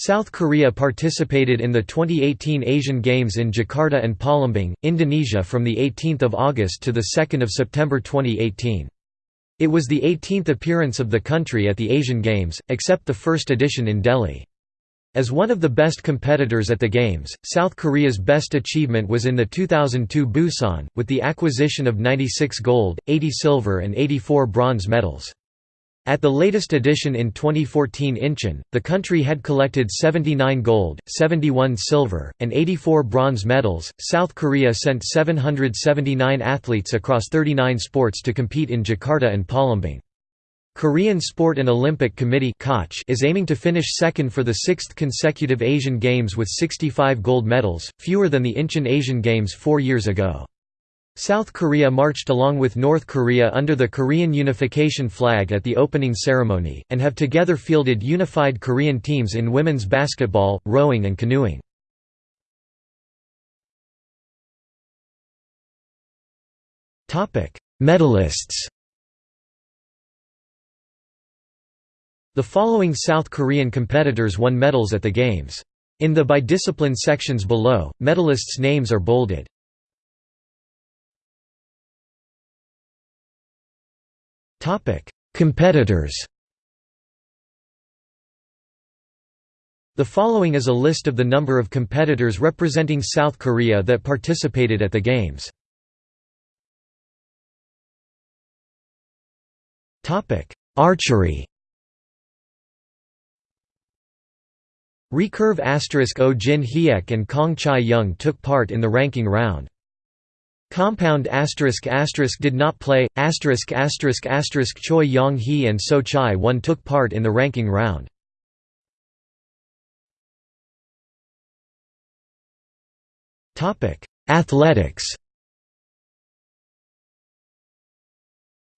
South Korea participated in the 2018 Asian Games in Jakarta and Palembang, Indonesia from 18 August to 2 September 2018. It was the 18th appearance of the country at the Asian Games, except the first edition in Delhi. As one of the best competitors at the Games, South Korea's best achievement was in the 2002 Busan, with the acquisition of 96 gold, 80 silver and 84 bronze medals. At the latest edition in 2014 Incheon, the country had collected 79 gold, 71 silver, and 84 bronze medals. South Korea sent 779 athletes across 39 sports to compete in Jakarta and Palembang. Korean Sport and Olympic Committee is aiming to finish second for the sixth consecutive Asian Games with 65 gold medals, fewer than the Incheon Asian Games four years ago. South Korea marched along with North Korea under the Korean unification flag at the opening ceremony, and have together fielded unified Korean teams in women's basketball, rowing and canoeing. Medalists The following South Korean competitors won medals at the Games. In the by discipline sections below, medalists' names are bolded. Competitors The following is a list of the number of competitors representing South Korea that participated at the Games. Archery Recurve asterisk Oh Jin Hyek and Kong Chai Young took part in the ranking round. Compound asterisk asterisk did not play asterisk asterisk asterisk Choi Yong Hee and So Chai Won took part in the ranking round. Athletics.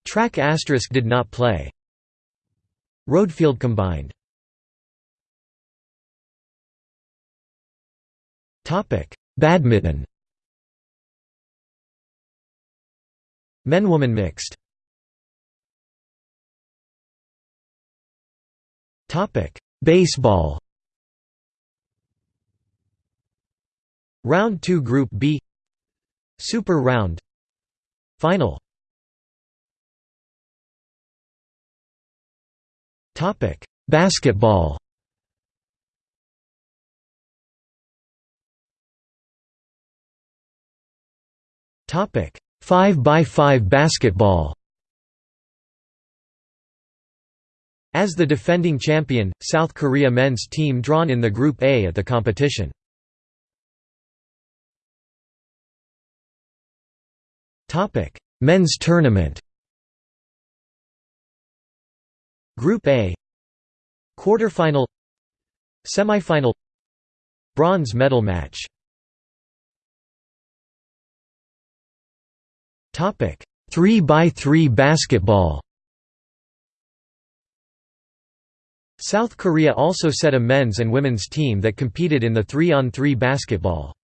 Track asterisk did not play. Roadfield combined. Topic: Badminton. Men-woman mixed. Topic Baseball. Round 2 Group B. Super Round. Final. Topic Basketball. Topic 5x5 basketball. As the defending champion, South Korea men's team drawn in the Group A at the competition. Men's tournament. Group A. Quarterfinal. Semifinal. Bronze medal match Topic: 3x3 basketball. South Korea also set a men's and women's team that competed in the 3-on-3 basketball.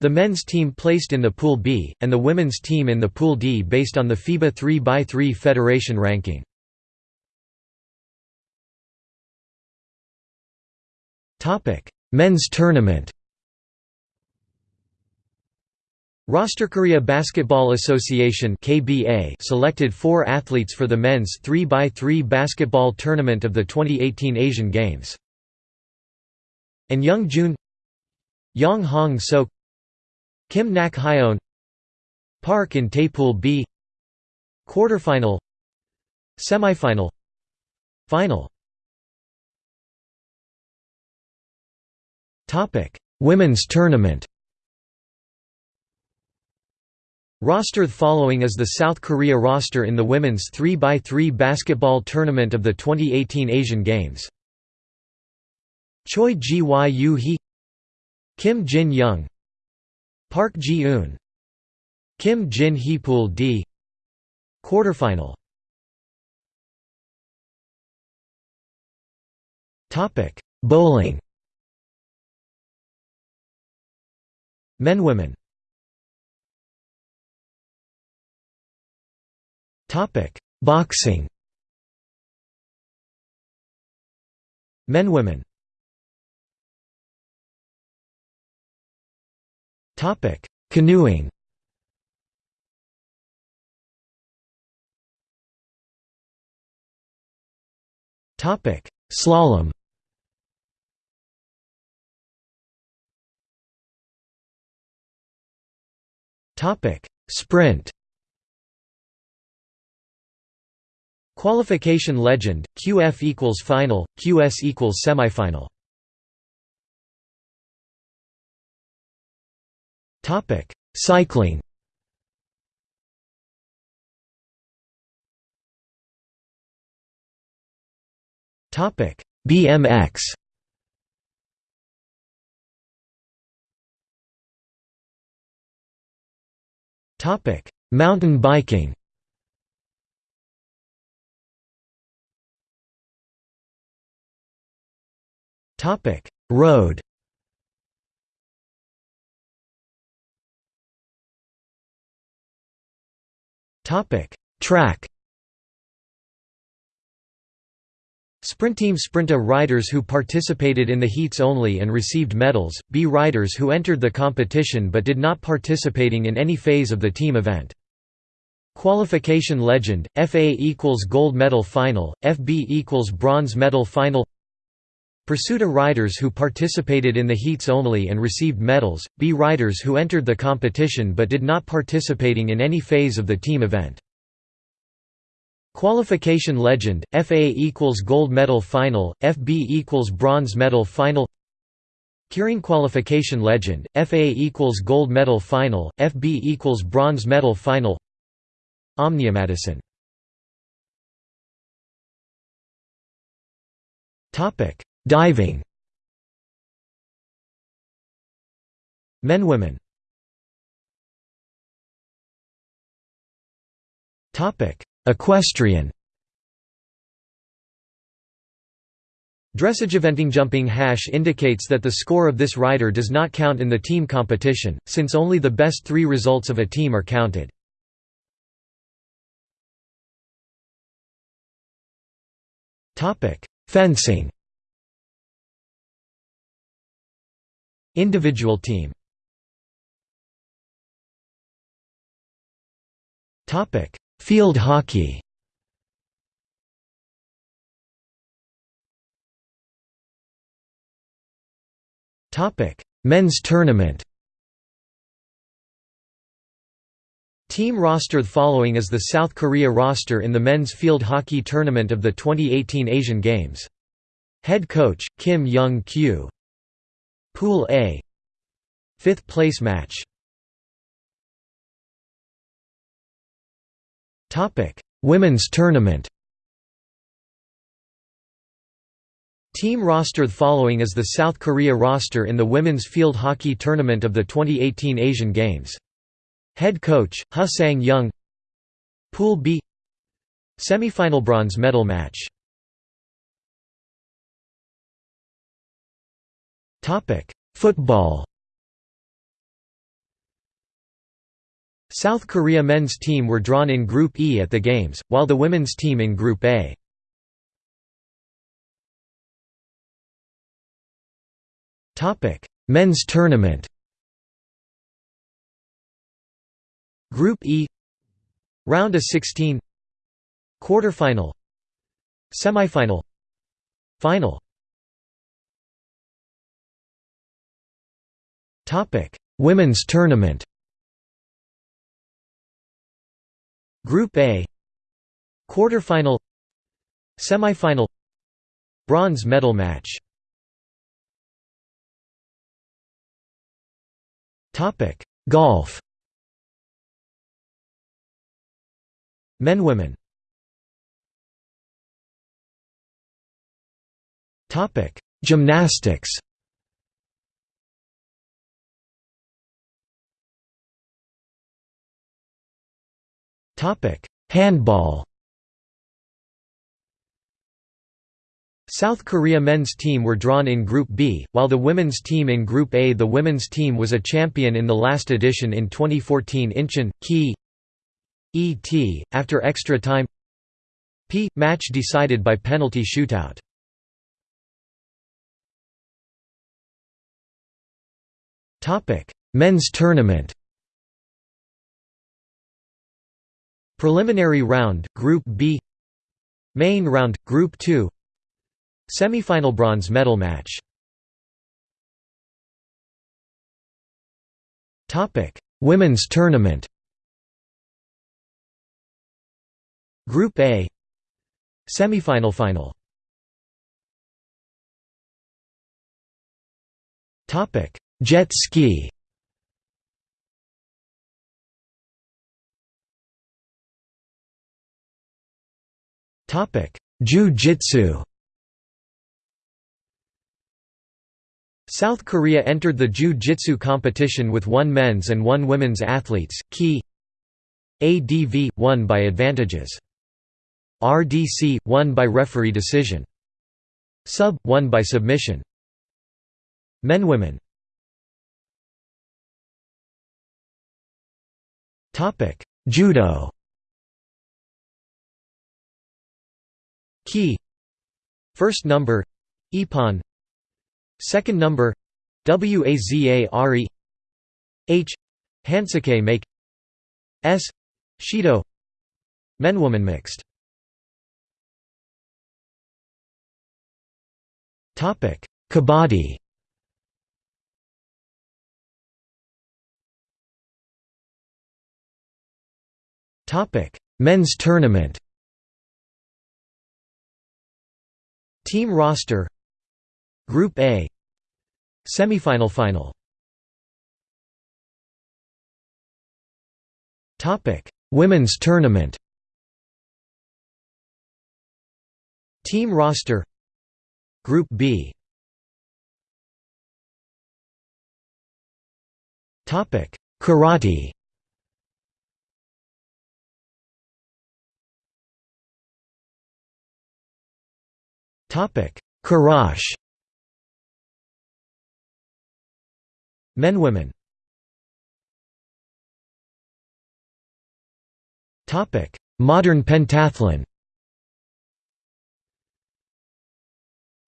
The men's team placed in the Pool B, and the women's team in the Pool D based on the FIBA 3x3 federation ranking. Men's tournament Roster Korea Basketball Association (KBA) selected 4 athletes for the men's 3x3 basketball tournament of the 2018 Asian Games. And Young Jun Yang Hong Sok Kim Nak Hyeon Park in Taepool B Quarterfinal Semifinal Final Women's tournament Roster following is the South Korea roster in the women's 3x3 basketball tournament of the 2018 Asian Games. Choi Ji-woo Hee Kim Jin Young Park Ji-eun Kim Jin Hee Pool D Quarterfinal. Bowling. Men Women Topic: Boxing. Men women. Topic Canoeing. Topic Slalom. Topic Sprint. Qualification legend, QF equals final, QS equals semifinal. Topic: Cycling. Topic: BMX. Topic: Mountain biking. Topic: Road. Topic: Track. Sprint team Sprinta riders who participated in the heats only and received medals, B riders who entered the competition but did not participating in any phase of the team event. Qualification legend, FA equals gold medal final, FB equals bronze medal final Pursuta riders who participated in the heats only and received medals, B riders who entered the competition but did not participating in any phase of the team event. Qualification legend, FA equals gold medal final, FB equals bronze medal final. Keirin qualification legend, FA equals gold medal final, FB equals bronze medal final. Omnium Madison Topic Diving. Men Women. Topic. Equestrian. Dressage eventing jumping hash indicates that the score of this rider does not count in the team competition, since only the best three results of a team are counted. Fencing Individual team. Field hockey. Men's tournament. Team roster The following is the South Korea roster in the men's field hockey tournament of the 2018 Asian Games. Head coach, Kim Young-kyu Pool A. Fifth place match. Women's tournament. Team roster The following is the South Korea roster in the women's field hockey tournament of the 2018 Asian Games. Head coach, Ha Sang-young Pool B. Semifinal bronze medal match Football. South Korea men's team were drawn in Group E at the Games, while the women's team in Group A. Men's tournament. Group E. Round of 16 Quarterfinal. Semifinal. Final Topic: Women's Tournament. Group A. Quarterfinal. Semifinal. Bronze medal match. Topic: Golf. Men women. Topic: Gymnastics. Topic: Handball. South Korea men's team were drawn in Group B, while the women's team in Group A. The women's team was a champion in the last edition in 2014 Incheon, Ki Et, after extra time P. Match decided by penalty shootout Men's tournament Preliminary round, Group B. Main round, Group 2 Semifinal bronze medal match. Women's tournament. Group A. Semifinal final. Topic. Jet ski Jiu-Jitsu South Korea entered the Jiu-Jitsu competition with one men's and one women's athletes, Key ADV, won by advantages. RDC, won by referee decision. Sub, won by submission. Men Women Judo Key. First number ippon. Second number waza-ari H. Hansoku make. S. Shido. Men woman mixed. Topic. Kabaddi Topic. Men's tournament Team roster Group A Semifinal final Topic. Women's tournament Team roster Group B Topic. Karate Kurash. Men Women. Topic. Modern pentathlon.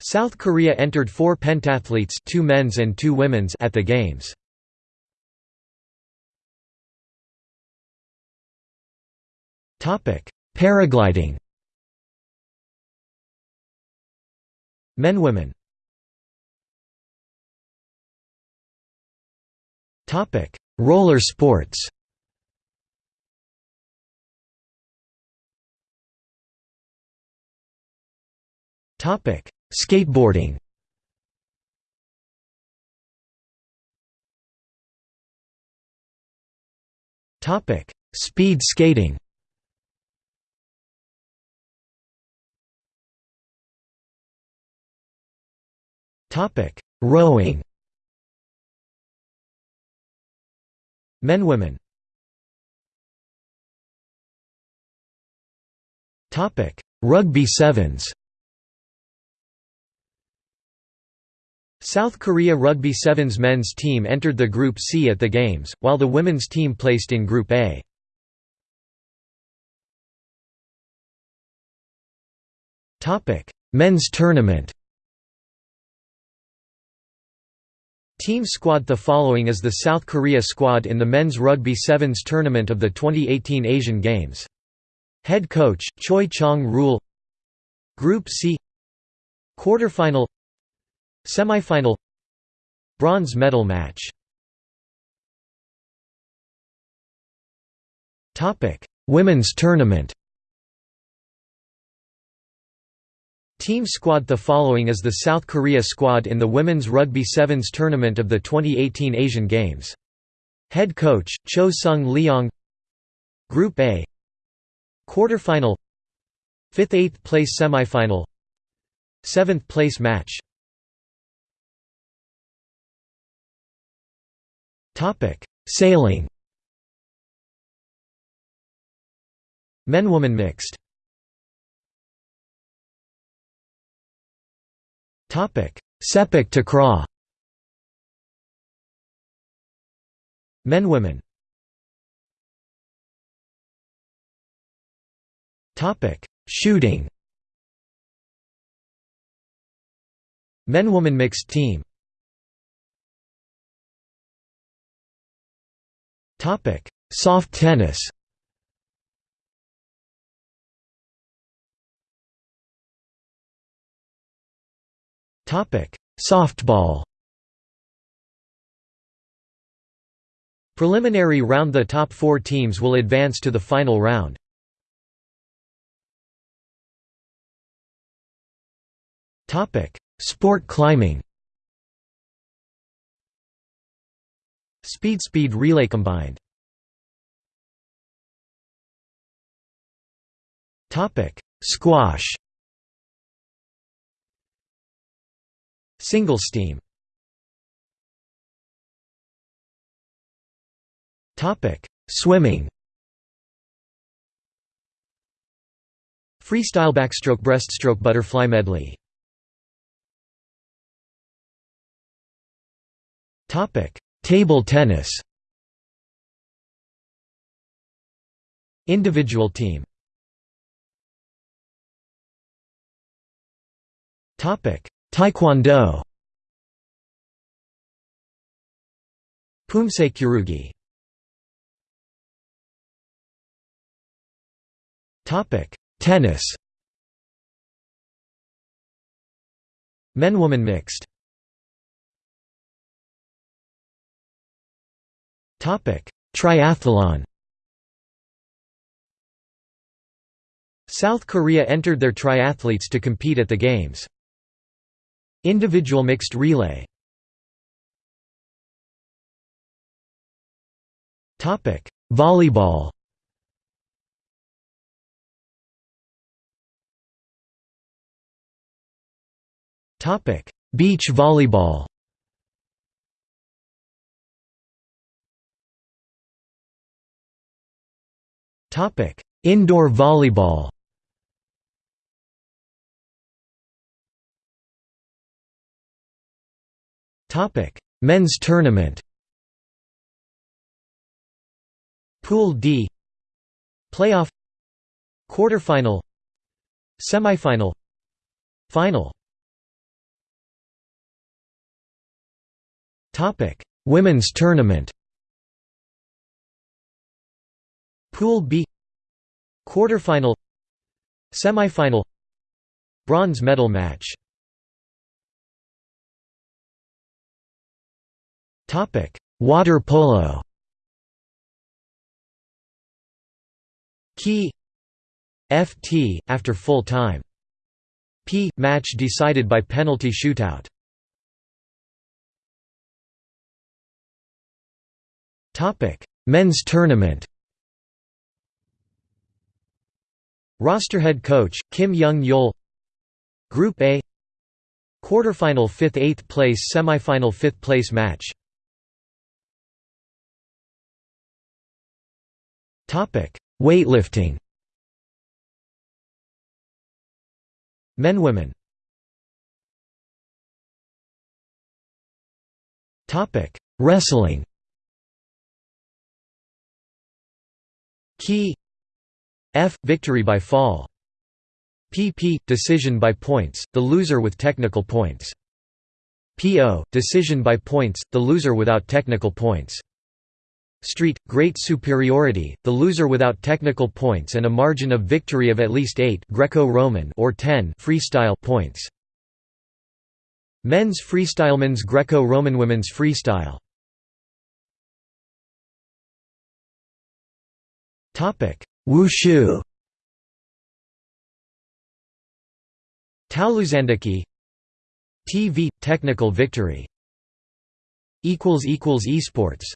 South Korea entered four pentathletes two men's and two women's at the Games. Topic. Paragliding Men Women Topic: Roller sports. Topic: Skateboarding. Topic: Speed skating. Topic: Rowing. Men Women Topic: Rugby sevens. South Korea Rugby Sevens men's team entered the Group C at the Games, while the women's team placed in Group A. Men's tournament Team squad The following is the South Korea squad in the men's rugby sevens tournament of the 2018 Asian Games. Head coach, Choi Chong-rul Group C. Quarterfinal. Semifinal. Bronze medal match. Women's tournament Team squad The following is the South Korea squad in the Women's Rugby Sevens tournament of the 2018 Asian Games. Head coach, Cho Sung Leong. Group A. Quarterfinal. 5th–8th place semifinal. 7th place match. Sailing. Men–woman mixed Sepak takraw Men Women. Shooting. Men Woman mixed team. Topic: Soft tennis. Softball. Preliminary round The top four teams will advance to the final round. Sport climbing Speed Speed relay combined Squash Single steam Swimming. Freestyle backstroke breaststroke butterfly medley. Topic: Table tennis. Individual team. Topic: Taekwondo. Topic: Tennis. Men-woman mixed. Topic: Triathlon. South Korea entered their triathletes to compete at the games. Individual mixed relay. Topic: Volleyball. Topic: Beach volleyball. Topic: Indoor volleyball. Topic: Men's tournament. Pool D. Playoff. Quarterfinal. Semifinal. Final. Topic: Women's Tournament. Pool B. Quarterfinal. Semifinal. Bronze medal match Topic: Water polo. Key. FT after full time. P match decided by penalty shootout. Topic: Men's tournament. Roster head coach, Kim Young-yeol. Group A. Quarterfinal 5th–8th place Semifinal 5th place match Weightlifting. Men Women. Topic: Wrestling. Key. F. Victory by fall. PP decision by points the loser with technical points. PO decision by points the loser without technical points Street great superiority the loser without technical points and a margin of victory of at least 8 Greco-Roman or 10 freestyle points. Men's freestyle men's Greco-Roman women's freestyle. Wushu. Taoluzandiki TV – Technical victory. Esports